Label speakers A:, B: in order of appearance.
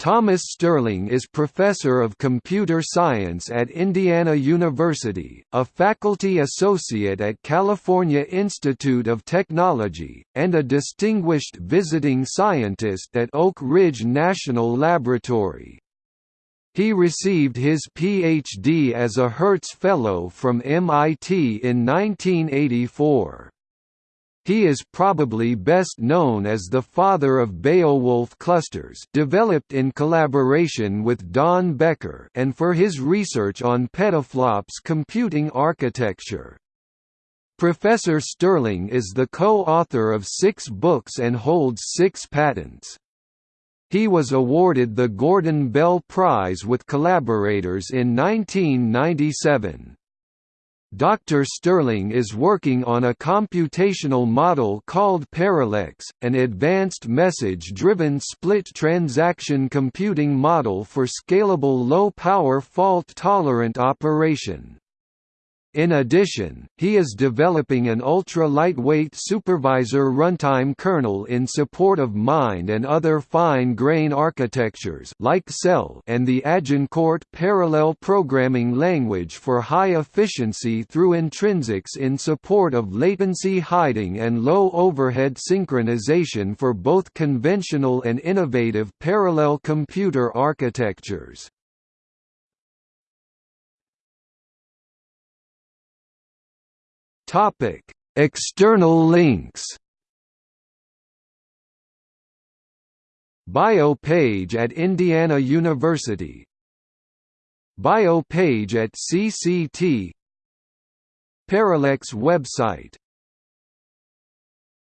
A: Thomas Sterling is Professor of Computer Science at Indiana University, a faculty associate at California Institute of Technology, and a distinguished visiting scientist at Oak Ridge National Laboratory. He received his Ph.D. as a Hertz Fellow from MIT in 1984. He is probably best known as the father of Beowulf clusters developed in collaboration with Don Becker and for his research on petaflops computing architecture. Professor Sterling is the co-author of six books and holds six patents. He was awarded the Gordon Bell Prize with collaborators in 1997. Dr. Sterling is working on a computational model called ParalleX, an advanced message-driven split transaction computing model for scalable low-power fault-tolerant operation. In addition, he is developing an ultra-lightweight supervisor runtime kernel in support of Mind and other fine-grain architectures like Cell and the Agincourt parallel programming language for high efficiency through intrinsics in support of latency hiding and low overhead synchronization for both conventional and innovative parallel computer architectures. Topic: External links. Bio page at Indiana University. Bio page at CCT. ParalleX website